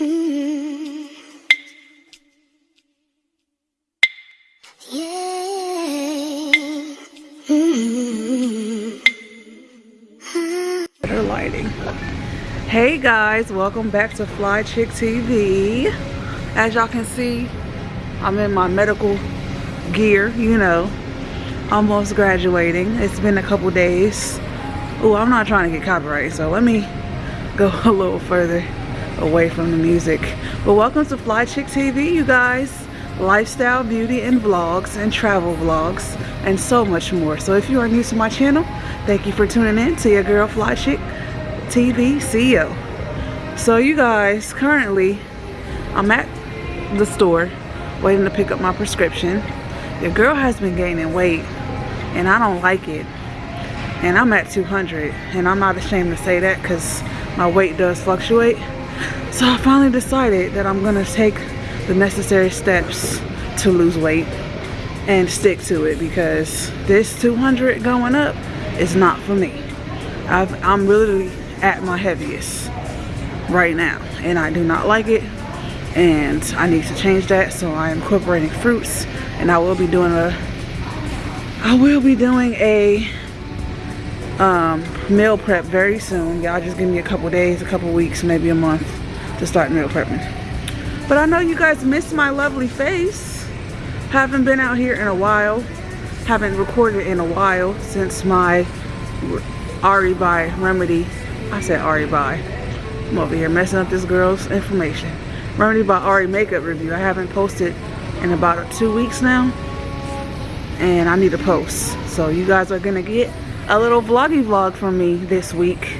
Hey guys, welcome back to Fly Chick TV. As y'all can see, I'm in my medical gear, you know, almost graduating. It's been a couple days. Oh, I'm not trying to get copyright, so let me go a little further away from the music. But welcome to Fly Chick TV, you guys. Lifestyle, beauty, and vlogs, and travel vlogs, and so much more. So if you are new to my channel, thank you for tuning in to your girl Fly Chick TV CEO. So you guys, currently, I'm at the store waiting to pick up my prescription. Your girl has been gaining weight, and I don't like it. And I'm at 200, and I'm not ashamed to say that because my weight does fluctuate. So I finally decided that I'm gonna take the necessary steps to lose weight and stick to it because this 200 going up is not for me. I've, I'm really at my heaviest right now and I do not like it and I need to change that. So I am incorporating fruits and I will be doing a I will be doing a um, meal prep very soon. Y'all just give me a couple days a couple weeks maybe a month to start meal prepping but I know you guys miss my lovely face. Haven't been out here in a while. Haven't recorded in a while since my Ari by Remedy. I said Ari by. I'm over here messing up this girl's information. Remedy by Ari makeup review. I haven't posted in about two weeks now. And I need to post. So you guys are going to get a little vloggy vlog from me this week.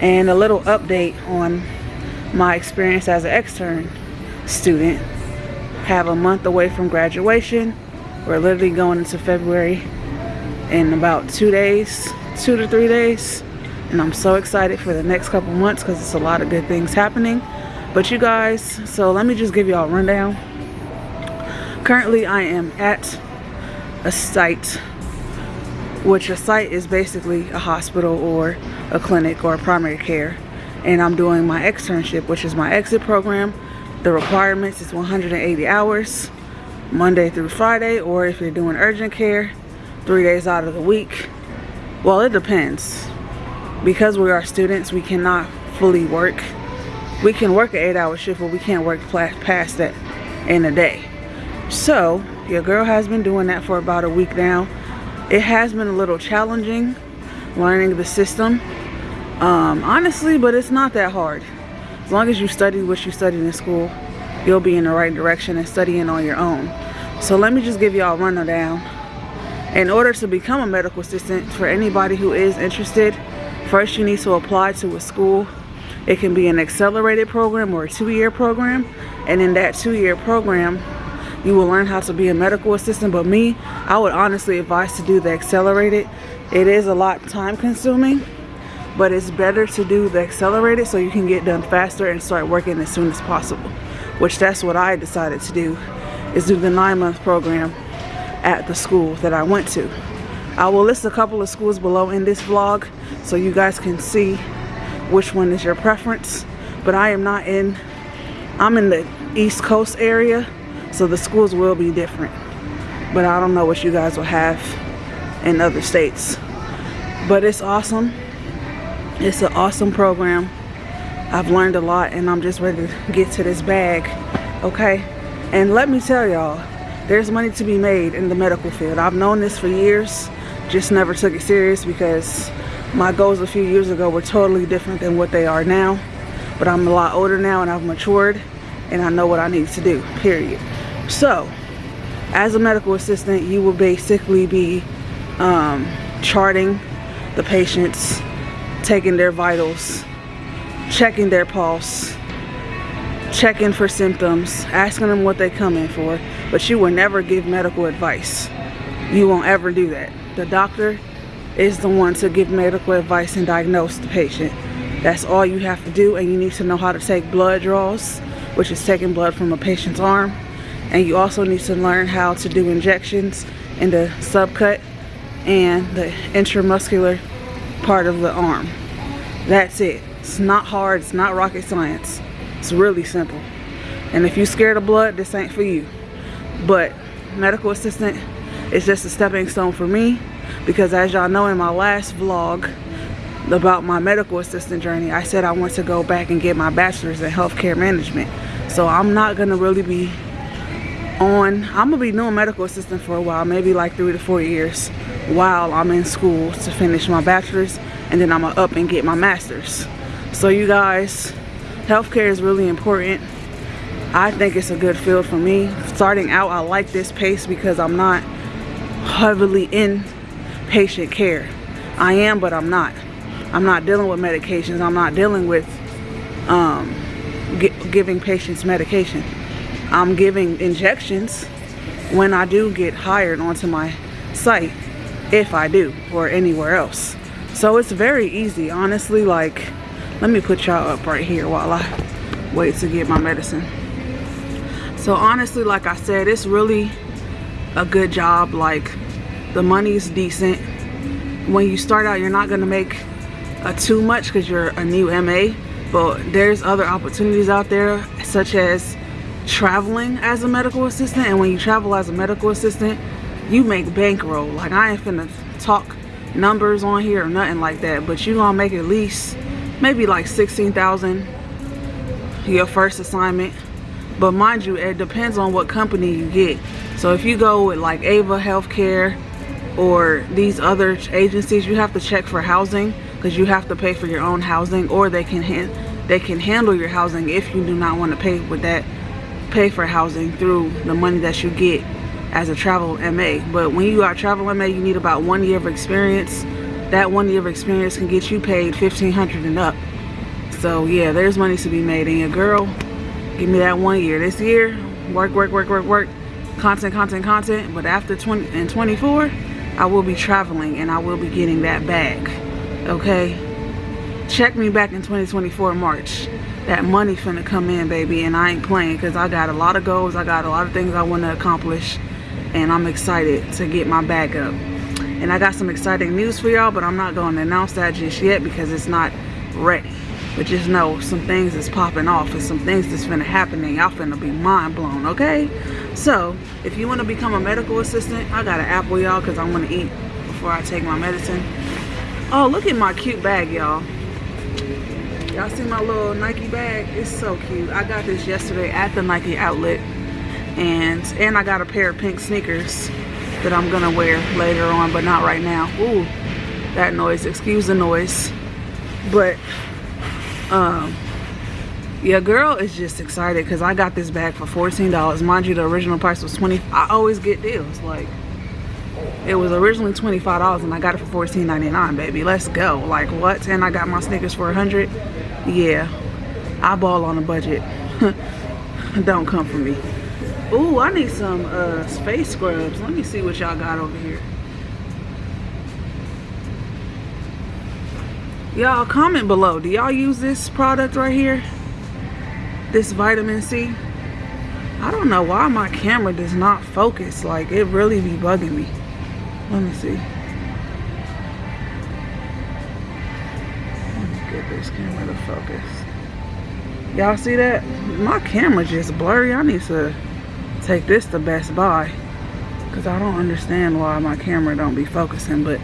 And a little update on my experience as an extern student have a month away from graduation. We're literally going into February in about two days two to three days. And I'm so excited for the next couple months because it's a lot of good things happening. But you guys so let me just give y'all a rundown. Currently I am at a site which a site is basically a hospital or a clinic or primary care and I'm doing my externship which is my exit program the requirements is 180 hours, Monday through Friday, or if you're doing urgent care, three days out of the week. Well, it depends. Because we are students, we cannot fully work. We can work an eight hour shift, but we can't work past that in a day. So, your girl has been doing that for about a week now. It has been a little challenging learning the system, um, honestly, but it's not that hard. As long as you study what you studied in school, you'll be in the right direction and studying on your own. So let me just give y'all a rundown. In order to become a medical assistant, for anybody who is interested, first you need to apply to a school. It can be an accelerated program or a two-year program. And in that two-year program, you will learn how to be a medical assistant. But me, I would honestly advise to do the accelerated. It is a lot time consuming but it's better to do the accelerated so you can get done faster and start working as soon as possible which that's what I decided to do is do the nine month program at the school that I went to. I will list a couple of schools below in this vlog so you guys can see which one is your preference but I am not in I'm in the East Coast area so the schools will be different but I don't know what you guys will have in other states but it's awesome it's an awesome program. I've learned a lot and I'm just ready to get to this bag okay? And let me tell y'all there's money to be made in the medical field. I've known this for years just never took it serious because my goals a few years ago were totally different than what they are now. But I'm a lot older now and I've matured and I know what I need to do period. So as a medical assistant you will basically be um, charting the patients taking their vitals, checking their pulse, checking for symptoms, asking them what they come in for, but you will never give medical advice. You won't ever do that. The doctor is the one to give medical advice and diagnose the patient. That's all you have to do and you need to know how to take blood draws, which is taking blood from a patient's arm. And you also need to learn how to do injections in the subcut and the intramuscular part of the arm. That's it. It's not hard. It's not rocket science. It's really simple. And if you're scared of blood, this ain't for you. But medical assistant is just a stepping stone for me because as y'all know in my last vlog about my medical assistant journey, I said I want to go back and get my bachelor's in healthcare management. So I'm not gonna really be on, I'm gonna be doing medical assistant for a while, maybe like three to four years while I'm in school to finish my bachelor's and then I'm gonna up and get my master's. So you guys, healthcare is really important. I think it's a good field for me. Starting out, I like this pace because I'm not heavily in patient care. I am, but I'm not. I'm not dealing with medications. I'm not dealing with um, giving patients medication. I'm giving injections when I do get hired onto my site, if I do, or anywhere else. So it's very easy, honestly, like, let me put y'all up right here while I wait to get my medicine. So honestly, like I said, it's really a good job. Like, the money's decent. When you start out, you're not gonna make a too much because you're a new MA, but there's other opportunities out there, such as traveling as a medical assistant and when you travel as a medical assistant you make bankroll. Like i ain't finna talk numbers on here or nothing like that but you gonna make at least maybe like 16,000 your first assignment. But mind you it depends on what company you get. So if you go with like Aya healthcare or these other agencies you have to check for housing because you have to pay for your own housing or they can they can handle your housing if you do not want to pay with that pay for housing through the money that you get as a travel MA. But when you are travel MA, you need about one year of experience. That one year of experience can get you paid 1500 and up. So yeah, there's money to be made. And your girl, give me that one year. This year, work, work, work, work, work, content, content, content. But after 20 and 24, I will be traveling and I will be getting that back. Okay? Check me back in 2024 March that money finna come in, baby, and I ain't playing because I got a lot of goals. I got a lot of things I want to accomplish, and I'm excited to get my bag up. And I got some exciting news for y'all, but I'm not going to announce that just yet because it's not ready. But just know some things is popping off and some things that's finna happen and y'all finna be mind blown, okay? So, if you want to become a medical assistant, I got an apple, y'all, because I want to eat before I take my medicine. Oh, look at my cute bag, y'all. Y'all see my little Nike bag? It's so cute. I got this yesterday at the Nike outlet. And and I got a pair of pink sneakers that I'm gonna wear later on, but not right now. Ooh, that noise, excuse the noise. But um yeah, girl is just excited because I got this bag for $14. Mind you, the original price was 20 I always get deals. Like it was originally $25 and I got it for $14.99, baby. Let's go. Like what? And I got my sneakers for 100 Yeah, I ball on a budget. Don't come for me. Ooh, I need some uh, space scrubs. Let me see what y'all got over here. Y'all comment below. Do y'all use this product right here? This vitamin C? I don't know why my camera does not focus. Like, it really be bugging me. Let me see. Let me get this camera to focus. Y'all see that? My camera just blurry. I need to take this to Best Buy. Because I don't understand why my camera don't be focusing. But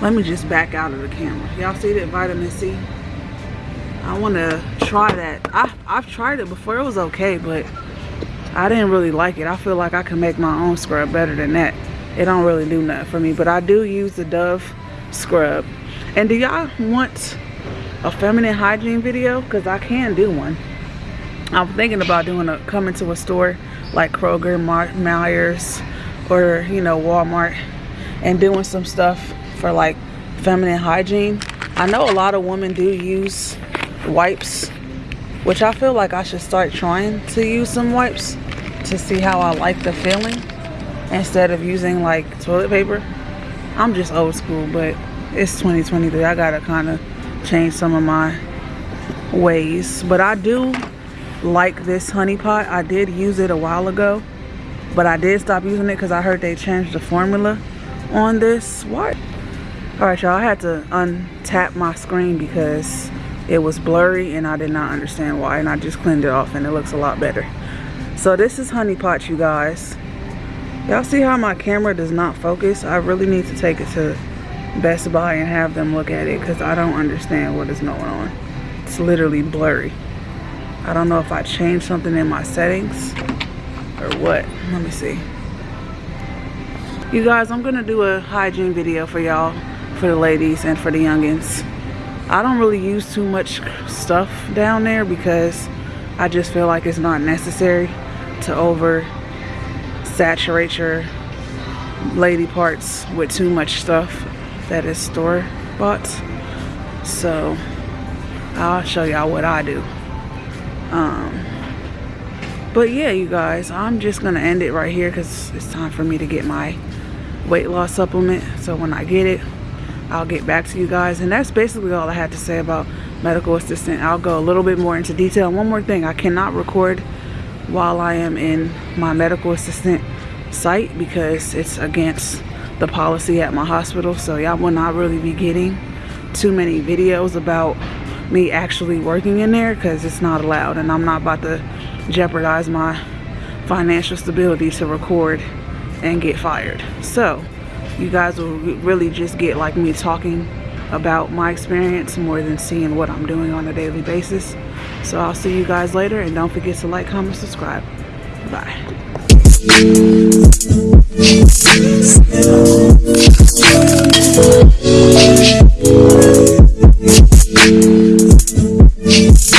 let me just back out of the camera. Y'all see that vitamin C? I want to try that. I, I've tried it before. It was okay, but I didn't really like it. I feel like I can make my own scrub better than that it don't really do nothing for me but i do use the dove scrub and do y'all want a feminine hygiene video because i can do one i'm thinking about doing a coming to a store like kroger Meijers or you know walmart and doing some stuff for like feminine hygiene i know a lot of women do use wipes which i feel like i should start trying to use some wipes to see how i like the feeling instead of using like toilet paper. I'm just old school, but it's 2023. I gotta kind of change some of my ways. But I do like this honey pot. I did use it a while ago, but I did stop using it because I heard they changed the formula on this. What? All right, y'all, I had to untap my screen because it was blurry and I did not understand why and I just cleaned it off and it looks a lot better. So this is Honey Pot, you guys. Y'all see how my camera does not focus? I really need to take it to Best Buy and have them look at it because I don't understand what is going on. It's literally blurry. I don't know if I changed something in my settings or what. Let me see. You guys, I'm gonna do a hygiene video for y'all, for the ladies and for the youngins. I don't really use too much stuff down there because I just feel like it's not necessary to over saturate your lady parts with too much stuff that is store bought. So I'll show y'all what I do. Um, but yeah, you guys, I'm just gonna end it right here because it's time for me to get my weight loss supplement. So when I get it, I'll get back to you guys. And that's basically all I had to say about medical assistant. I'll go a little bit more into detail. One more thing, I cannot record while I am in my medical assistant site because it's against the policy at my hospital. So y'all will not really be getting too many videos about me actually working in there because it's not allowed and I'm not about to jeopardize my financial stability to record and get fired. So you guys will really just get like me talking about my experience more than seeing what I'm doing on a daily basis. So I'll see you guys later and don't forget to like, comment, subscribe. Bye. Beats.